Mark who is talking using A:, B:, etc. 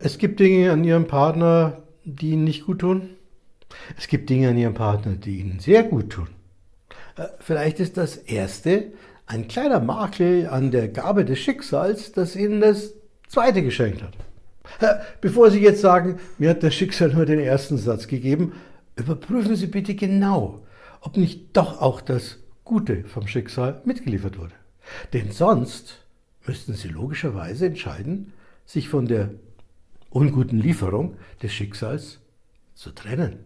A: Es gibt Dinge an Ihrem Partner, die Ihnen nicht gut tun. Es gibt Dinge an Ihrem Partner, die Ihnen sehr gut tun. Äh, vielleicht ist das erste ein kleiner Makel an der Gabe des Schicksals, das Ihnen das zweite geschenkt hat. Äh, bevor Sie jetzt sagen, mir hat das Schicksal nur den ersten Satz gegeben, überprüfen Sie bitte genau, ob nicht doch auch das Gute vom Schicksal mitgeliefert wurde. Denn sonst müssten Sie logischerweise entscheiden, sich von der unguten Lieferung des Schicksals zu trennen.